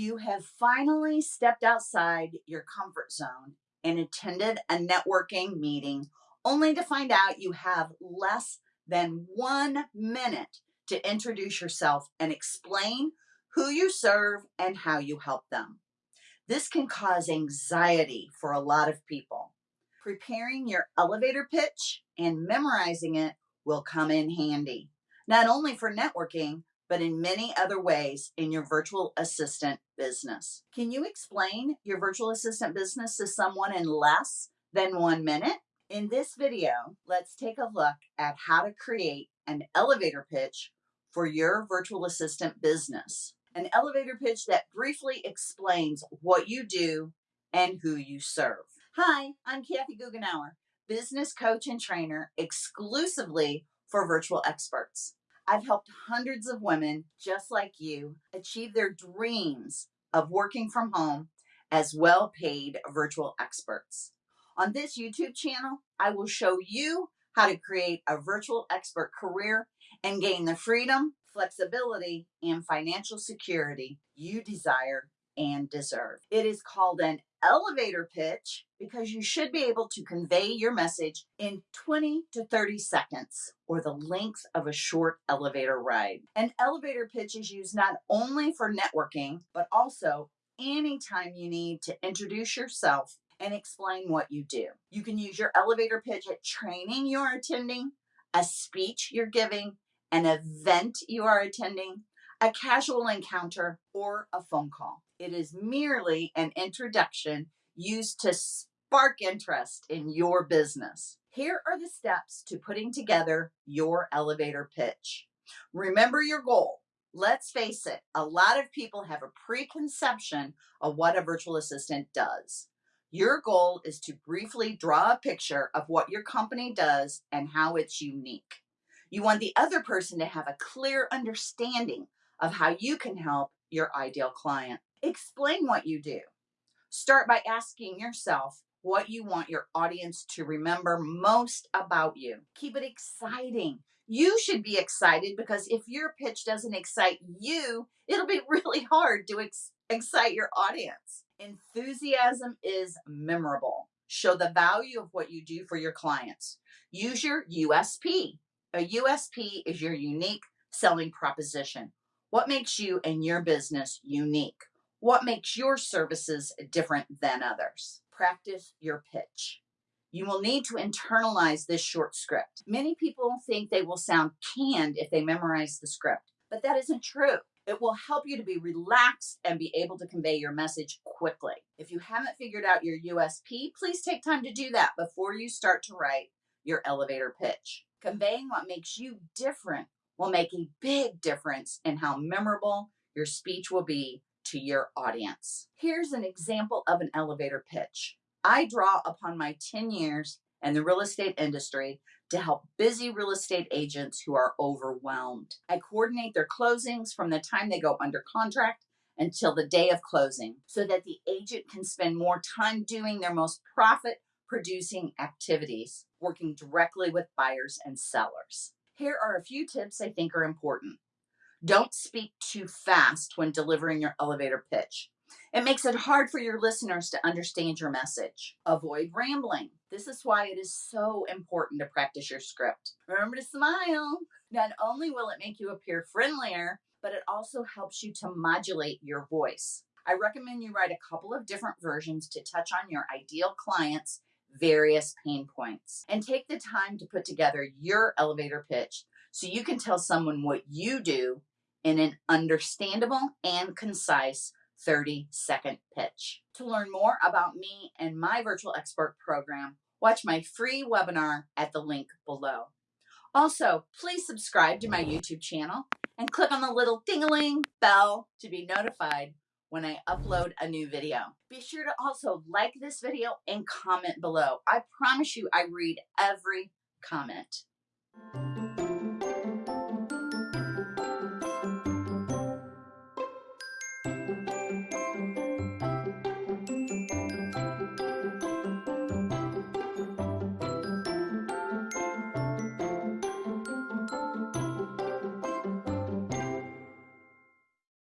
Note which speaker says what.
Speaker 1: You have finally stepped outside your comfort zone and attended a networking meeting only to find out you have less than one minute to introduce yourself and explain who you serve and how you help them. This can cause anxiety for a lot of people. Preparing your elevator pitch and memorizing it will come in handy, not only for networking, but in many other ways in your virtual assistant business. Can you explain your virtual assistant business to someone in less than one minute? In this video, let's take a look at how to create an elevator pitch for your virtual assistant business. An elevator pitch that briefly explains what you do and who you serve. Hi, I'm Kathy Goughenour, business coach and trainer exclusively for virtual experts. I've helped hundreds of women just like you achieve their dreams of working from home as well paid virtual experts. On this YouTube channel, I will show you how to create a virtual expert career and gain the freedom, flexibility, and financial security you desire and deserve. It is called an elevator pitch because you should be able to convey your message in 20 to 30 seconds or the length of a short elevator ride. An elevator pitch is used not only for networking, but also anytime you need to introduce yourself and explain what you do. You can use your elevator pitch at training you're attending, a speech you're giving, an event you are attending, a casual encounter, or a phone call. It is merely an introduction used to spark interest in your business. Here are the steps to putting together your elevator pitch. Remember your goal. Let's face it, a lot of people have a preconception of what a virtual assistant does. Your goal is to briefly draw a picture of what your company does and how it's unique. You want the other person to have a clear understanding of how you can help your ideal client. Explain what you do. Start by asking yourself what you want your audience to remember most about you. Keep it exciting. You should be excited because if your pitch doesn't excite you, it'll be really hard to ex excite your audience. Enthusiasm is memorable. Show the value of what you do for your clients. Use your USP. A USP is your unique selling proposition. What makes you and your business unique? What makes your services different than others? Practice your pitch. You will need to internalize this short script. Many people think they will sound canned if they memorize the script, but that isn't true. It will help you to be relaxed and be able to convey your message quickly. If you haven't figured out your USP, please take time to do that before you start to write your elevator pitch. Conveying what makes you different will make a big difference in how memorable your speech will be to your audience. Here's an example of an elevator pitch. I draw upon my 10 years in the real estate industry to help busy real estate agents who are overwhelmed. I coordinate their closings from the time they go under contract until the day of closing so that the agent can spend more time doing their most profit producing activities, working directly with buyers and sellers. Here are a few tips I think are important. Don't speak too fast when delivering your elevator pitch. It makes it hard for your listeners to understand your message. Avoid rambling. This is why it is so important to practice your script. Remember to smile. Not only will it make you appear friendlier, but it also helps you to modulate your voice. I recommend you write a couple of different versions to touch on your ideal client's various pain points and take the time to put together your elevator pitch so you can tell someone what you do in an understandable and concise 30 second pitch. To learn more about me and my virtual expert program, watch my free webinar at the link below. Also, please subscribe to my YouTube channel and click on the little ding-a-ling bell to be notified when I upload a new video. Be sure to also like this video and comment below. I promise you I read every comment.